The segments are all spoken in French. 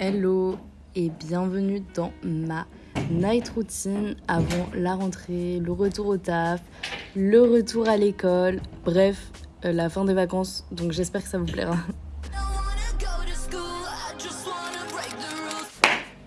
Hello et bienvenue dans ma night routine avant la rentrée, le retour au taf, le retour à l'école, bref, euh, la fin des vacances. Donc j'espère que ça vous plaira.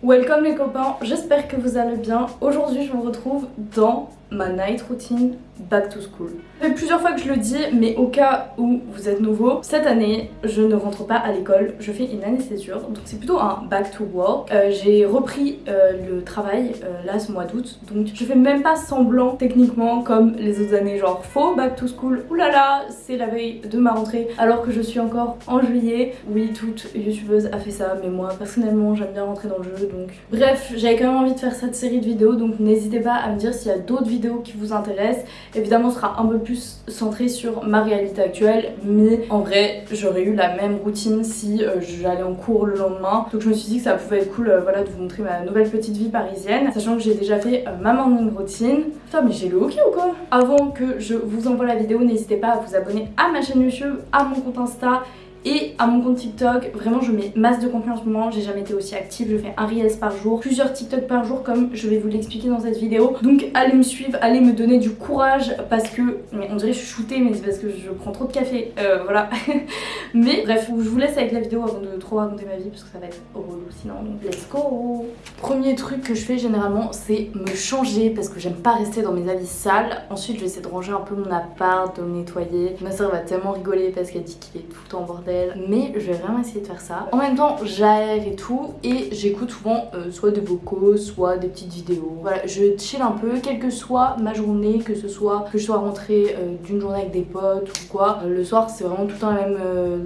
Welcome les copains, j'espère que vous allez bien. Aujourd'hui je vous retrouve dans ma night routine back to school. Ça fait plusieurs fois que je le dis, mais au cas où vous êtes nouveau, cette année, je ne rentre pas à l'école, je fais une année césure, donc c'est plutôt un back to work. Euh, j'ai repris euh, le travail euh, là ce mois d'août, donc je fais même pas semblant techniquement comme les autres années, genre faux back to school, oulala, c'est la veille de ma rentrée, alors que je suis encore en juillet. Oui, toute youtubeuse a fait ça, mais moi personnellement j'aime bien rentrer dans le jeu, donc... Bref, j'avais quand même envie de faire cette série de vidéos, donc n'hésitez pas à me dire s'il y a d'autres vidéos qui vous intéresse. Évidemment, sera un peu plus centré sur ma réalité actuelle, mais en vrai, j'aurais eu la même routine si euh, j'allais en cours le lendemain. Donc je me suis dit que ça pouvait être cool euh, voilà, de vous montrer ma nouvelle petite vie parisienne, sachant que j'ai déjà fait euh, ma morning routine. Putain, mais j'ai le hockey ou quoi? Avant que je vous envoie la vidéo, n'hésitez pas à vous abonner à ma chaîne YouTube, à mon compte Insta et à mon compte TikTok. Vraiment je mets masse de contenu en ce moment, j'ai jamais été aussi active, je fais un Reels par jour, plusieurs TikTok par jour comme je vais vous l'expliquer dans cette vidéo. Donc allez me suivre, allez me donner du courage parce que, mais on dirait que je suis shootée mais c'est parce que je prends trop de café, euh, voilà. mais bref, je vous laisse avec la vidéo avant de trop raconter ma vie parce que ça va être relou sinon, donc let's go Premier truc que je fais généralement c'est me changer parce que j'aime pas rester dans mes habits sales. Ensuite je vais essayer de ranger un peu mon appart, de me nettoyer. Ma soeur va tellement rigoler parce qu'elle dit qu'il est tout le temps bordel mais je vais vraiment essayer de faire ça. En même temps j'aère et tout et j'écoute souvent euh, soit des vocaux, soit des petites vidéos. Voilà, je chill un peu, quelle que soit ma journée, que ce soit que je sois rentrée euh, d'une journée avec des potes ou quoi. Euh, le soir c'est vraiment tout le temps même,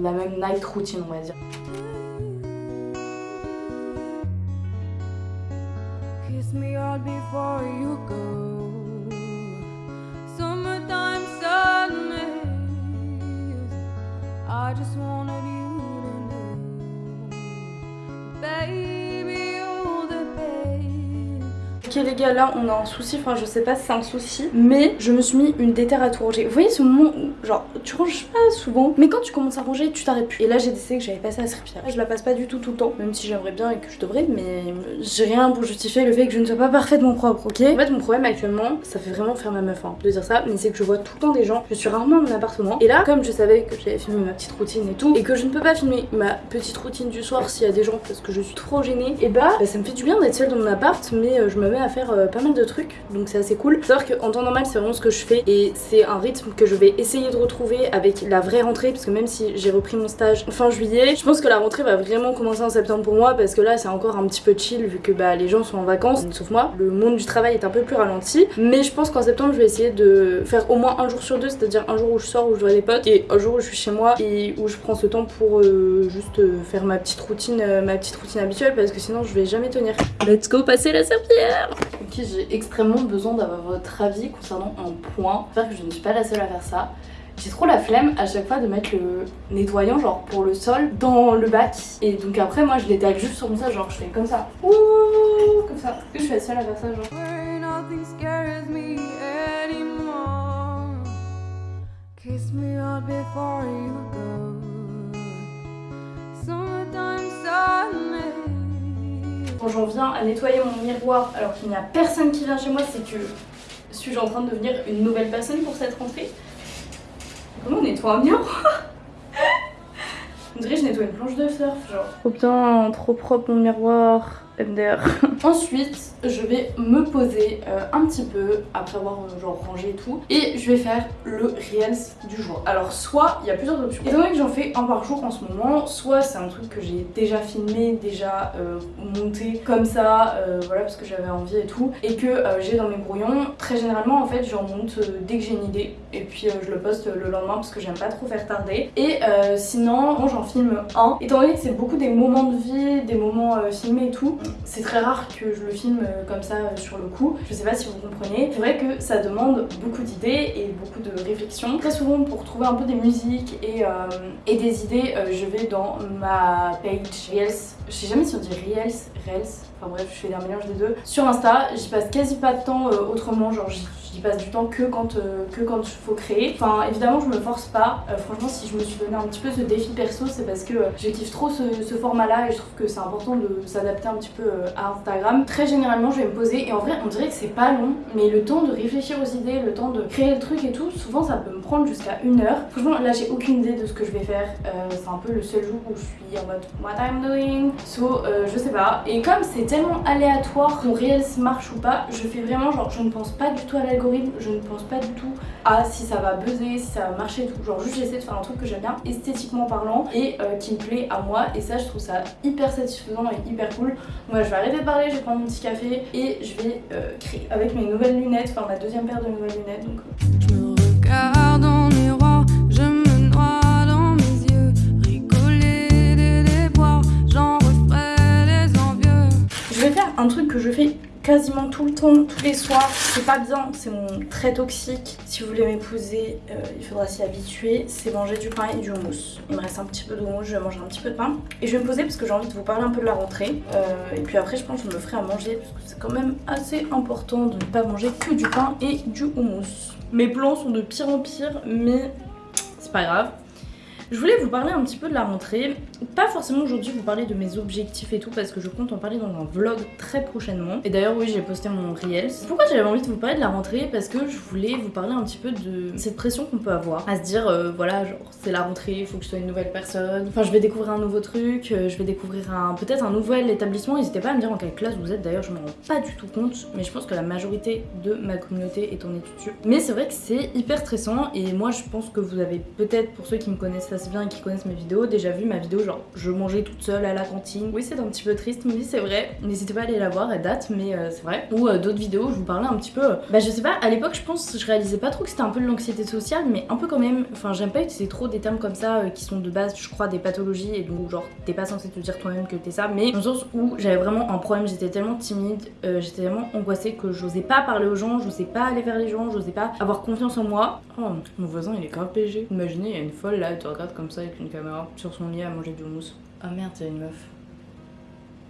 la même night routine on va dire. Ok les gars là on a un souci, enfin je sais pas si c'est un souci Mais je me suis mis une déterre à tout ranger Vous voyez ce moment où genre tu ranges pas souvent. Mais quand tu commences à ranger tu t'arrêtes plus. Et là j'ai décidé que j'avais passé la serpillère Je la passe pas du tout tout le temps Même si j'aimerais bien et que je devrais Mais j'ai rien pour justifier le fait que je ne sois pas parfaitement propre ok? En fait mon problème actuellement ça fait vraiment faire ma meuf hein, de dire ça Mais c'est que je vois tout le temps des gens. Je suis rarement dans mon appartement. Et là comme je savais que j'avais filmé ma petite routine et tout Et que je ne peux pas filmer ma petite routine du soir s'il y a des gens Parce que je suis trop gênée Et bah, bah ça me fait du bien d'être seule dans mon appart Mais euh, je me mets à faire euh, pas mal de trucs donc c'est assez cool. Faut savoir qu'en temps normal c'est vraiment ce que je fais et c'est un rythme que je vais essayer de retrouver avec la vraie rentrée parce que même si j'ai repris mon stage fin juillet, je pense que la rentrée va vraiment commencer en septembre pour moi parce que là c'est encore un petit peu chill vu que bah les gens sont en vacances sauf moi. Le monde du travail est un peu plus ralenti mais je pense qu'en septembre je vais essayer de faire au moins un jour sur deux c'est à dire un jour où je sors où je vois des potes et un jour où je suis chez moi et où je prends ce temps pour euh, juste euh, faire ma petite routine ma petite routine habituelle parce que sinon je vais jamais tenir. Let's go passer la serpillière j'ai extrêmement besoin d'avoir votre avis concernant un point. J'espère que je ne suis pas la seule à faire ça. J'ai trop la flemme à chaque fois de mettre le nettoyant genre pour le sol dans le bac et donc après moi je l'étale juste sur mon ça genre je fais comme ça Ouh, comme ça que je suis la seule à faire ça genre j'en viens à nettoyer mon miroir alors qu'il n'y a personne qui vient chez moi, c'est que suis-je en train de devenir une nouvelle personne pour cette rentrée? Comment on nettoie un miroir On dirait que je nettoie une planche de surf genre. Oh putain, trop propre mon miroir. Ensuite, je vais me poser euh, un petit peu après avoir euh, genre rangé et tout et je vais faire le Reels du jour. Alors soit il y a plusieurs options. Étant donné que j'en fais un par jour en ce moment, soit c'est un truc que j'ai déjà filmé, déjà euh, monté comme ça, voilà parce que j'avais envie et tout et que j'ai dans mes brouillons. Très généralement en fait j'en monte dès que j'ai une idée et puis je le poste le lendemain parce que j'aime pas trop faire tarder. Et sinon, moi j'en filme un. Étant donné que c'est beaucoup des moments de vie, des moments filmés et tout, c'est très rare que je le filme euh, comme ça euh, sur le coup. Je sais pas si vous comprenez. C'est vrai que ça demande beaucoup d'idées et beaucoup de réflexion. Très souvent pour trouver un peu des musiques et, et des idées, je vais dans ma page Reels. Je sais jamais si on dit Reels, Reels. Enfin bref, je fais un mélange des deux. Sur Insta, j'y passe quasi pas de temps autrement. Genre j'y passe du temps que quand euh, que quand il faut créer. Enfin évidemment je me force pas. Euh, franchement si je me suis donné un petit peu ce défi perso c'est parce que euh, je trop ce, format là et je trouve que c'est important de s'adapter un petit peu à Instagram. Très généralement je vais me poser et en vrai on dirait que c'est pas long mais le temps de réfléchir aux idées, le temps de créer le truc et tout, souvent ça peut me prendre jusqu'à une heure. Franchement là j'ai aucune idée de ce que je vais faire. c'est un peu le seul jour où je suis en mode what I'm doing? So je sais pas. Et comme c'est tellement aléatoire mon réel marche ou pas, je fais vraiment genre je ne pense pas du tout à l'algorithme je ne pense pas du tout à si ça va buzzer, si ça va marcher tout. Genre juste j'essaie de faire un truc que j'aime bien esthétiquement parlant et euh, qui me plaît à moi et ça je trouve ça hyper satisfaisant et hyper cool. Moi je vais arrêter de parler, je vais prendre mon petit café et je vais euh, créer avec mes nouvelles lunettes, enfin ma deuxième paire de nouvelles lunettes. Donc... Je me regarde en miroir, je me noie faire un truc que je fais quasiment tout le temps, tous les soirs. C'est pas bien, c'est trait toxique. Si vous voulez m'épouser, euh, il faudra s'y habituer. C'est manger du pain et du houmous. Il me reste un petit peu de je vais manger un petit peu de pain. Et je vais me poser parce que j'ai envie de vous parler un peu de la rentrée. Euh, et puis après, je pense que je me ferai à manger parce que c'est quand même assez important de ne pas manger que du pain et du houmous. Mes plans sont de pire en pire, mais c'est pas grave. Je voulais vous parler un petit peu de la rentrée. Pas forcément aujourd'hui vous parler de mes objectifs et tout parce que je compte en parler dans un vlog très prochainement. Et d'ailleurs oui j'ai posté mon Reels. Pourquoi j'avais envie de vous parler de la rentrée? Parce que je voulais vous parler un petit peu de cette pression qu'on peut avoir. À se dire euh, voilà genre c'est la rentrée, il faut que je sois une nouvelle personne. Enfin je vais découvrir un nouveau truc, euh, je vais découvrir un peut-être un nouvel établissement. N'hésitez pas à me dire en quelle classe vous êtes d'ailleurs je me rends pas du tout compte. Mais je pense que la majorité de ma communauté est en études Mais c'est vrai que c'est hyper stressant et moi je pense que vous avez peut-être pour ceux qui me connaissent assez bien et qui connaissent mes vidéos déjà vu ma vidéo je mangeais toute seule à la cantine. Oui c'est un petit peu triste mais c'est vrai. N'hésitez pas à aller la voir, elle date mais euh, c'est vrai. Ou euh, d'autres vidéos je vous parlais un petit peu. Euh, bah je sais pas, à l'époque je pense je réalisais pas trop que c'était un peu de l'anxiété sociale mais un peu quand même. Enfin j'aime pas utiliser trop des termes comme ça qui sont de base je crois des pathologies et donc genre t'es pas censé te dire toi-même que t'es ça mais dans le sens où j'avais vraiment un problème, j'étais tellement timide, j'étais tellement angoissée que j'osais pas parler aux gens, j'osais pas aller vers les gens, j'osais pas avoir confiance en moi. Oh mon voisin il est grave PG. Imaginez il y a une folle là, elle te regarde comme ça avec une caméra sur son lit à manger du houmous. Ah merde, c'est une meuf.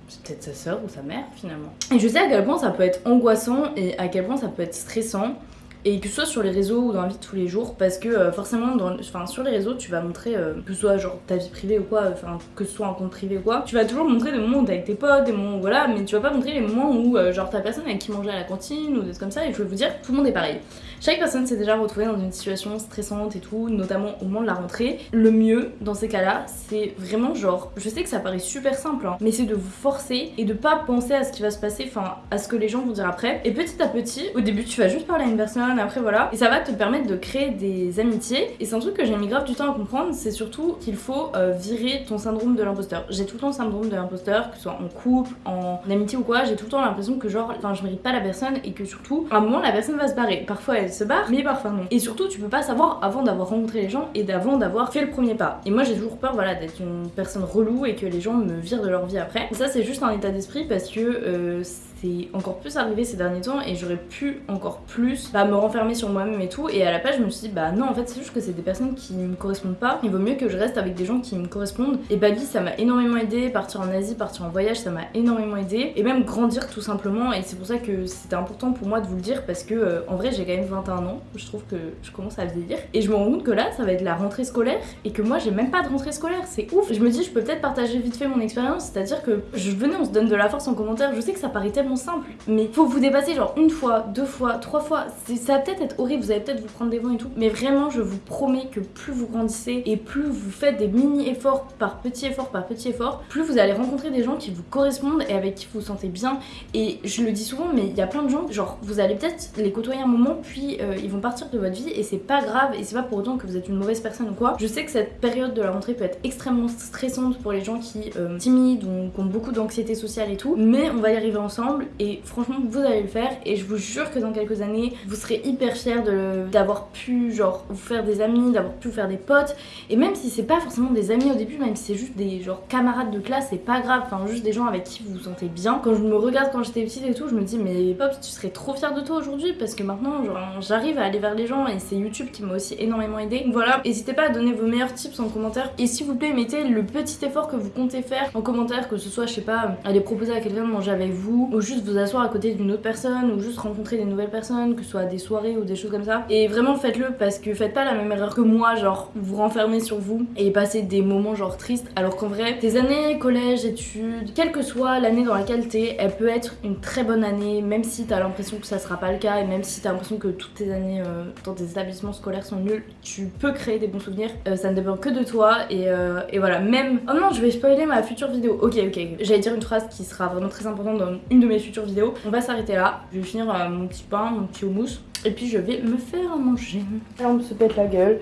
C'est peut-être sa soeur ou sa mère finalement. Et je sais à quel point ça peut être angoissant et à quel point ça peut être stressant et que ce soit sur les réseaux ou dans la vie de tous les jours parce que euh, forcément dans, enfin, sur les réseaux tu vas montrer euh, que ce soit genre ta vie privée ou quoi enfin que ce soit un compte privé ou quoi tu vas toujours montrer des moments où t'es avec tes potes des moments où voilà mais tu vas pas montrer les moments où euh, genre ta personne avec qui mangeait à la cantine ou des trucs comme ça et je veux vous dire tout le monde est pareil chaque personne s'est déjà retrouvée dans une situation stressante et tout notamment au moment de la rentrée le mieux dans ces cas là c'est vraiment genre je sais que ça paraît super simple hein, mais c'est de vous forcer et de pas penser à ce qui va se passer enfin à ce que les gens vont dire après et petit à petit au début tu vas juste parler à une personne après voilà. Et ça va te permettre de créer des amitiés. Et c'est un truc que j'ai mis grave du temps à comprendre, c'est surtout qu'il faut euh, virer ton syndrome de l'imposteur. J'ai tout le temps le syndrome de l'imposteur, que ce soit en couple, en amitié ou quoi, j'ai tout le temps l'impression que genre, enfin je mérite pas la personne et que surtout, à un moment la personne va se barrer. Parfois se barre, mais parfois non. Et surtout tu peux pas savoir avant d'avoir rencontré les gens et d'avant d'avoir fait le premier pas. Et moi j'ai toujours peur voilà d'être une personne relou et que les gens me virent de leur vie après. Ça c'est juste un état d'esprit parce que euh, c'est encore plus arrivé ces derniers temps et j'aurais pu encore plus bah, me renfermer sur moi-même et tout. Et à la page, je me suis dit, bah non, en fait, c'est juste que c'est des personnes qui me correspondent pas. Il vaut mieux que je reste avec des gens qui me correspondent. Et Bali, ça m'a énormément aidé. Partir en Asie, partir en voyage, ça m'a énormément aidé. Et même grandir tout simplement. Et c'est pour ça que c'était important pour moi de vous le dire parce que euh, en vrai, j'ai quand même 21 ans. Je trouve que je commence à vieillir. Et je me rends compte que là, ça va être la rentrée scolaire et que moi, j'ai même pas de rentrée scolaire. C'est ouf. Je me dis, je peux peut-être partager vite fait mon expérience. C'est-à-dire que je venais, on se donne de la force en commentaire. Je sais que ça paraît tellement simple, mais faut vous dépasser genre une fois, deux fois, trois fois. Ça va peut-être être horrible, vous allez peut-être vous prendre des vents et tout. Mais vraiment, je vous promets que plus vous grandissez et plus vous faites des mini-efforts par petit effort par petit effort, plus vous allez rencontrer des gens qui vous correspondent et avec qui vous vous sentez bien. Et je le dis souvent, mais il y a plein de gens, genre vous allez peut-être les côtoyer un moment, puis euh, ils vont partir de votre vie et c'est pas grave et c'est pas pour autant que vous êtes une mauvaise personne ou quoi. Je sais que cette période de la rentrée peut être extrêmement stressante pour les gens qui euh, timides ou qui ont beaucoup d'anxiété sociale et tout, mais on va y arriver ensemble et franchement vous allez le faire et je vous jure que dans quelques années vous serez hyper fiers d'avoir pu genre vous faire des amis, d'avoir pu vous faire des potes et même si c'est pas forcément des amis au début, même si c'est juste des genre camarades de classe, c'est pas grave, enfin juste des gens avec qui vous vous sentez bien. Quand je me regarde quand j'étais petite et tout, je me dis mais Pops tu serais trop fière de toi aujourd'hui parce que maintenant genre j'arrive à aller vers les gens et c'est YouTube qui m'a aussi énormément aidé. Voilà, n'hésitez pas à donner vos meilleurs tips en commentaire et s'il vous plaît mettez le petit effort que vous comptez faire en commentaire, que ce soit je sais pas aller proposer à quelqu'un de manger avec vous ou juste vous asseoir à côté d'une autre personne ou juste rencontrer des nouvelles personnes, que ce soit des soirées ou des choses comme ça. Et vraiment faites-le parce que faites pas la même erreur que moi, genre vous renfermer sur vous et passer des moments genre tristes. Alors qu'en vrai, tes années collège, études, quelle que soit l'année dans laquelle t'es, elle peut être une très bonne année même si t'as l'impression que ça sera pas le cas et même si t'as l'impression que toutes tes années euh, dans tes établissements scolaires sont nuls, tu peux créer des bons souvenirs, euh, ça ne dépend que de toi et, euh, et, voilà, même... Oh non, je vais spoiler ma future vidéo, ok ok, j'allais dire une phrase qui sera vraiment très importante dans une de mes futures vidéos, on va s'arrêter là, je vais finir mon petit pain, mon petit houmous et puis je vais me faire manger. Là on se pète la gueule.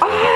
Ah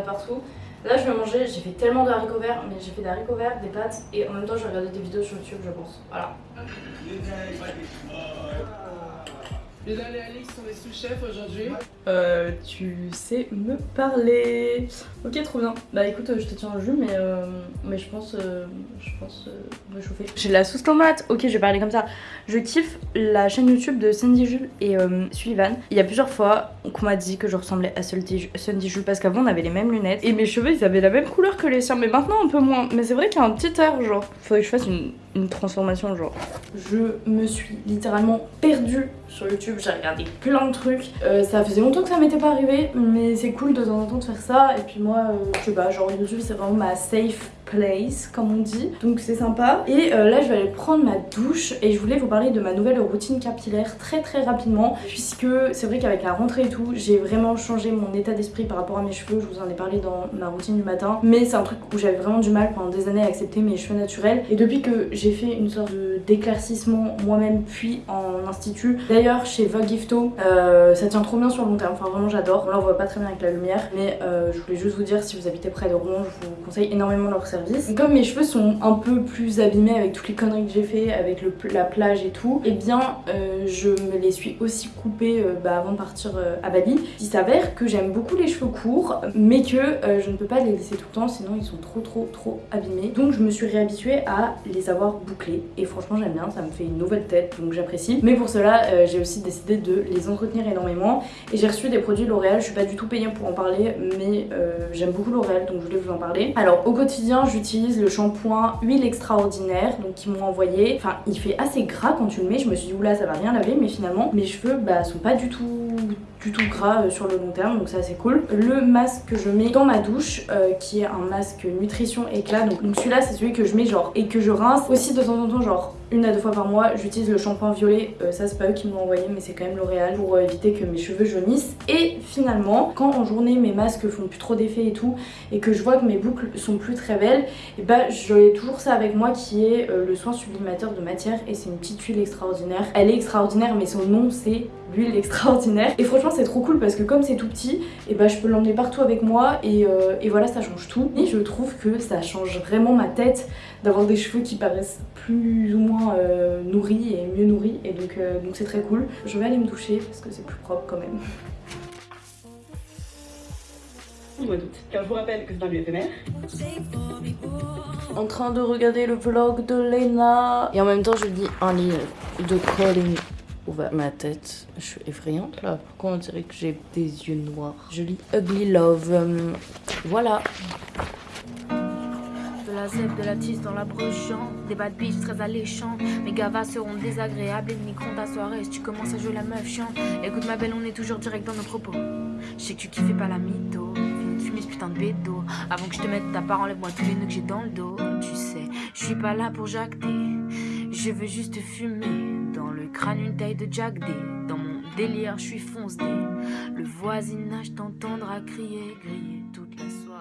partout. Là, je vais manger, j'ai fait tellement de haricots verts, mais j'ai fait des haricots verts, des pâtes, et en même temps, je regarder des vidéos sur YouTube, je pense. Voilà. Mesdames et Alex sont les sous-chefs aujourd'hui. Euh, tu sais me parler. Ok, trop bien. Bah écoute, je te tiens au jus, mais, euh, mais je pense, euh, je pense euh, réchauffer. J'ai de la sauce tomate. Ok, je vais parler comme ça. Je kiffe la chaîne YouTube de Sandy Jules et euh, Sullivan. Il y a plusieurs fois qu'on m'a dit que je ressemblais à Sandy Jules parce qu'avant on avait les mêmes lunettes et mes cheveux ils avaient la même couleur que les siens, mais maintenant un peu moins. Mais c'est vrai qu'il y a un petit air, genre. Faudrait que je fasse une, une transformation, genre. Je me suis littéralement perdue sur YouTube, j'ai regardé plein de trucs. Euh, ça faisait longtemps que ça m'était pas arrivé, mais c'est cool de temps en temps de faire ça. Et puis moi, euh, je sais pas, genre YouTube c'est vraiment ma safe place comme on dit. Donc c'est sympa. Et euh, là je vais aller prendre ma douche et je voulais vous parler de ma nouvelle routine capillaire très très rapidement puisque c'est vrai qu'avec la rentrée et tout j'ai vraiment changé mon état d'esprit par rapport à mes cheveux. Je vous en ai parlé dans ma routine du matin. Mais c'est un truc où j'avais vraiment du mal pendant des années à accepter mes cheveux naturels. Et depuis que j'ai fait une sorte d'éclaircissement moi-même puis en institut. D'ailleurs chez Vogue Gifto euh, ça tient trop bien sur le long terme. Enfin vraiment j'adore. On la voit pas très bien avec la lumière. Mais euh, je voulais juste vous dire si vous habitez près de Rouen je vous conseille énormément leur service. Comme mes cheveux sont un peu plus abîmés avec toutes les conneries que j'ai fait, avec la plage et tout, et eh bien euh, je me les suis aussi coupés bah, avant de partir à Bali. Il s'avère que j'aime beaucoup les cheveux courts, mais que je ne peux pas les laisser tout le temps, sinon ils sont trop trop trop abîmés. Donc je me suis réhabituée à les avoir bouclés, et franchement j'aime bien, ça me fait une nouvelle tête, donc j'apprécie. Mais pour cela, j'ai aussi décidé de les entretenir énormément, et j'ai reçu des produits L'Oréal, je suis pas du tout payée pour en parler, mais j'aime beaucoup L'Oréal, donc je voulais vous en parler. Alors au quotidien, j'utilise le shampoing huile extraordinaire donc qu'ils m'ont envoyé. Enfin il fait assez gras quand tu le mets, je me suis dit oula ça va rien laver mais finalement mes cheveux bah sont pas du tout du tout gras euh, sur le long terme donc ça c'est cool. Le masque que je mets dans ma douche euh, qui est un masque nutrition éclat donc, celui-là c'est celui que je mets genre et que je rince aussi de temps en temps genre une à deux fois par mois j'utilise le shampoing violet euh, ça c'est pas eux qui m'ont envoyé mais c'est quand même L'Oréal pour éviter que mes cheveux jaunissent. Et finalement quand en journée mes masques font plus trop d'effet et tout et que je vois que mes boucles sont plus très belles et bah j'ai toujours ça avec moi qui est le soin sublimateur de matière et c'est une petite huile extraordinaire. Elle est extraordinaire mais son nom c'est l'huile extraordinaire. Et franchement c'est trop cool parce que comme c'est tout petit et bah je peux l'emmener partout avec moi et, euh, et, voilà ça change tout et je trouve que ça change vraiment ma tête d'avoir des cheveux qui paraissent plus ou moins euh, nourris et mieux nourris et donc euh, donc c'est très cool je vais aller me doucher parce que c'est plus propre quand même mois d'août. Car je vous rappelle que c'est un lieu éphémère. En train de regarder le vlog de Lena. Et en même temps, je lis un livre de Colin ouvert ma tête. Je suis effrayante là. Pourquoi on dirait que j'ai des yeux noirs? Je lis Ugly Love. Euh, voilà. De la zèbre, de la tisse dans la broche, des bad bitch très alléchants. Mes gavas seront désagréables et niqueront ta soirée si tu commences à jouer la meuf chiante. Écoute ma belle, on est toujours direct dans nos propos. Je sais que tu kiffes pas la mytho. Finis de ce putain de bédo. Avant que je te mette ta part, enlève-moi tous les nœuds que j'ai dans le dos. Tu sais, je suis pas là pour jacter. Je veux juste fumer. Dans le crâne, une taille de Jack D. Dans mon délire, je suis fonce D. Le voisinage t'entendra crier, griller toute la soirée.